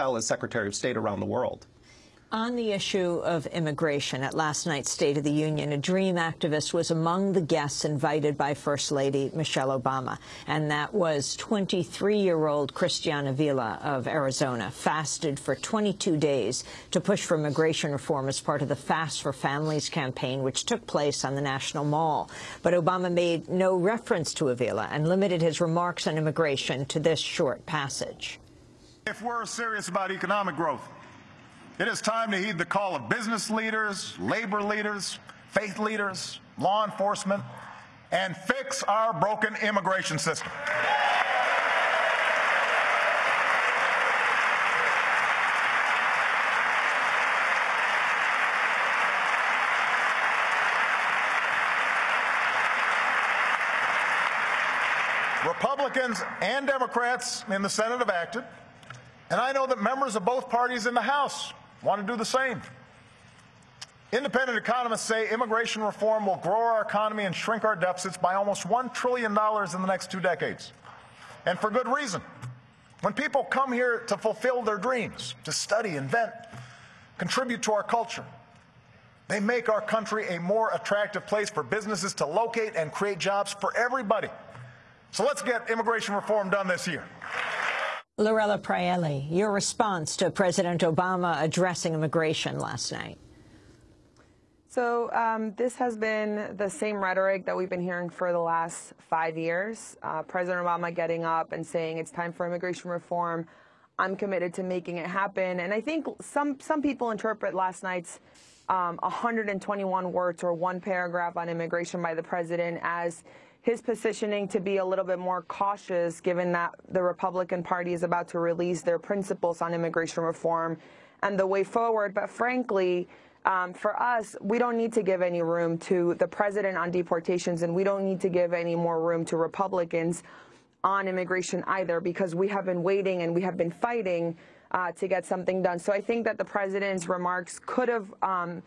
as Secretary of State around the world. On the issue of immigration, at last night's State of the Union, a DREAM activist was among the guests invited by First Lady Michelle Obama, and that was 23-year-old Cristian Avila of Arizona, fasted for 22 days to push for immigration reform as part of the Fast for Families campaign, which took place on the National Mall. But Obama made no reference to Avila and limited his remarks on immigration to this short passage. If we're serious about economic growth, it is time to heed the call of business leaders, labor leaders, faith leaders, law enforcement, and fix our broken immigration system. Republicans and Democrats in the Senate have acted, and I know that members of both parties in the House want to do the same. Independent economists say immigration reform will grow our economy and shrink our deficits by almost $1 trillion in the next two decades. And for good reason. When people come here to fulfill their dreams, to study, invent, contribute to our culture, they make our country a more attractive place for businesses to locate and create jobs for everybody. So let's get immigration reform done this year. Lorella Praeli, your response to President Obama addressing immigration last night. So um, this has been the same rhetoric that we've been hearing for the last five years. Uh, President Obama getting up and saying it's time for immigration reform. I'm committed to making it happen. And I think some, some people interpret last night's um, 121 words or one paragraph on immigration by the president as his positioning to be a little bit more cautious given that the Republican Party is about to release their principles on immigration reform and the way forward. But frankly, um, for us, we don't need to give any room to the president on deportations, and we don't need to give any more room to Republicans on immigration either, because we have been waiting and we have been fighting uh, to get something done. So I think that the president's remarks could have um,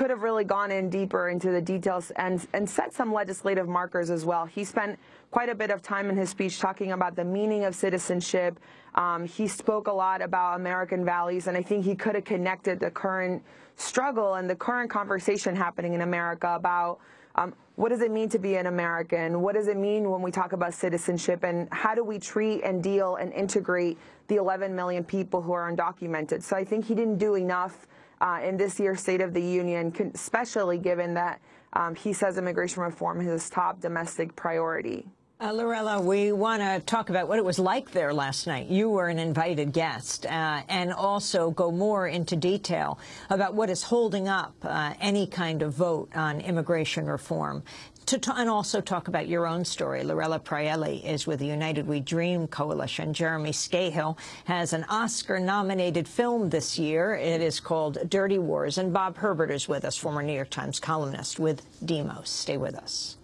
could have really gone in deeper into the details and, and set some legislative markers as well. He spent quite a bit of time in his speech talking about the meaning of citizenship. Um, he spoke a lot about American values, and I think he could have connected the current struggle and the current conversation happening in America about um, what does it mean to be an American? What does it mean when we talk about citizenship? And how do we treat and deal and integrate the 11 million people who are undocumented? So I think he didn't do enough uh, in this year's State of the Union, especially given that um, he says immigration reform is his top domestic priority. Uh, Lorella, we want to talk about what it was like there last night. You were an invited guest, uh, and also go more into detail about what is holding up uh, any kind of vote on immigration reform to and also talk about your own story. Lorella Praeli is with the United We Dream Coalition. Jeremy Scahill has an Oscar-nominated film this year. It is called Dirty Wars. And Bob Herbert is with us, former New York Times columnist with Demos. Stay with us.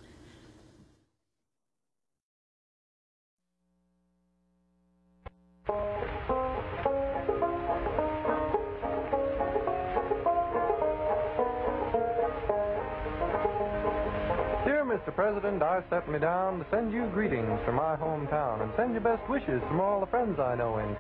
Mr. President, I set me down to send you greetings from my hometown and send you best wishes from all the friends I know in